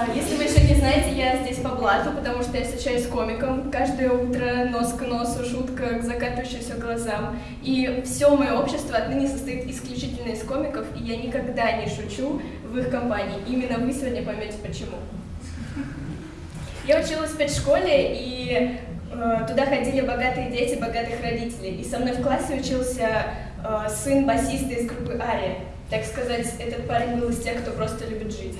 А, Если вы еще не знаете, я здесь по блату, потому что я встречаюсь с комиком каждое утро, нос к носу, шутка к закатывающимся глазам. И все мое общество отныне состоит исключительно из комиков, и я никогда не шучу в их компании. Именно вы сегодня поймете почему. Я училась в спецшколе, и э, туда ходили богатые дети богатых родителей. И со мной в классе учился э, сын басиста из группы Ария. Так сказать, этот парень был из тех, кто просто любит жить.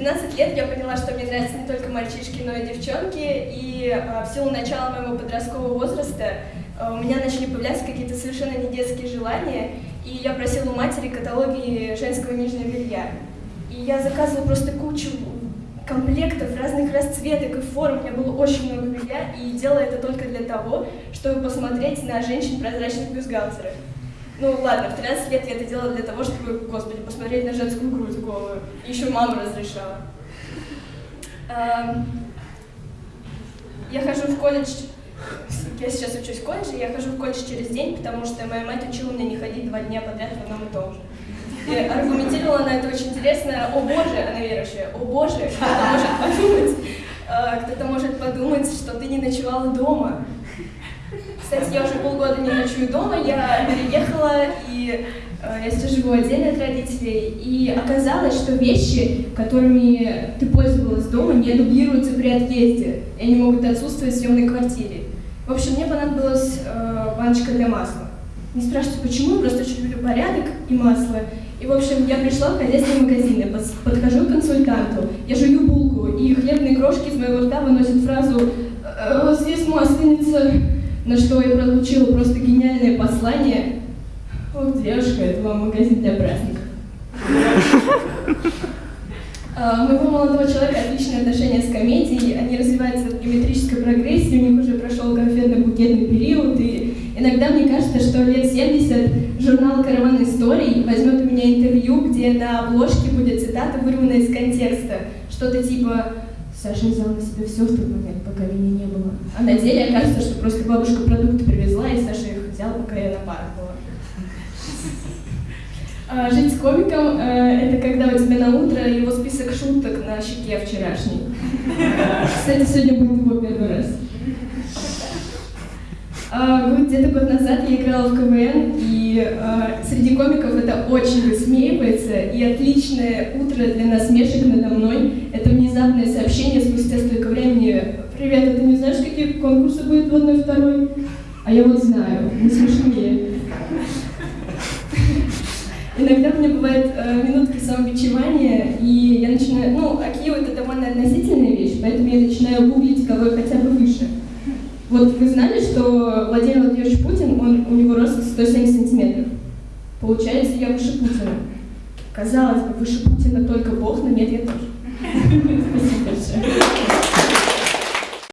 В 13 лет я поняла, что мне нравятся не только мальчишки, но и девчонки, и э, в силу начала моего подросткового возраста э, у меня начали появляться какие-то совершенно не детские желания, и я просила у матери каталоги женского нижнего белья. И я заказывала просто кучу комплектов разных расцветок и форм, у меня было очень много белья, и делала это только для того, чтобы посмотреть на женщин в прозрачных бюстгальтерах. Ну ладно, в 13 лет я это делала для того, чтобы, господи, посмотреть на женскую грудь голую. И еще мама разрешала. Ам, Я хожу в колледж, я сейчас учусь в колледже, я хожу в колледж через день, потому что моя мать учила меня не ходить два дня подряд в одном и том же. И аргументировала она это очень интересно. О боже, она верующая, о боже, кто-то может подумать, а, кто-то может подумать, что ты не ночевала дома. Кстати, я уже полгода не ночую дома, я переехала, и э, я сейчас живу отдельно от родителей, и оказалось, что вещи, которыми ты пользовалась дома, не дублируются при отъезде, и они могут отсутствовать в съемной квартире. В общем, мне понадобилась э, баночка для масла. Не спрашивайте, почему, просто очень люблю порядок и масло. И, в общем, я пришла в хозяйственный магазин, я подхожу к консультанту, я жую булку, и хлебные крошки из моего рта выносят фразу «Э, «У вас есть масленица?» На что я получила просто гениальное послание. Вот, девушка, это вам магазин для праздника. А, У моего молодого человека отличные отношения с комедией, они развиваются в геометрической прогрессии, у них уже прошел конфетно-букетный период, и иногда мне кажется, что лет 70 журнал «Караван историй» возьмет у меня интервью, где на обложке будет цитата, вырванная из контекста, что-то типа «Саша взял на себя все в тот момент, пока меня не было». А на деле окажется, что просто бабушка продукты привезла, и Саша их взял, пока я на парах была. А, Жить с комиком э, это когда у тебя на утро его список шуток на щеке вчерашний. Кстати, сегодня будет его первый раз. А, Где-то год назад я играла в КВН, и а, среди комиков это очень высмеивается, и отличное утро для насмешек надо мной — внезапное сообщение спустя столько времени. «Привет, а ты не знаешь, какие конкурсы будет в одной второй?» А я вот знаю, не смешнее. Иногда у меня бывают э, минутки самобичевания, и я начинаю, ну, IQ это довольно относительная вещь, поэтому я начинаю гуглить, кого я хотя бы выше. Вот вы знали, что Владимир Владимирович Путин, он, у него рост 107 сантиметров? Получается, я выше Путина. Казалось бы, выше Путина только Бог, но нет, я тоже. Спасибо большое.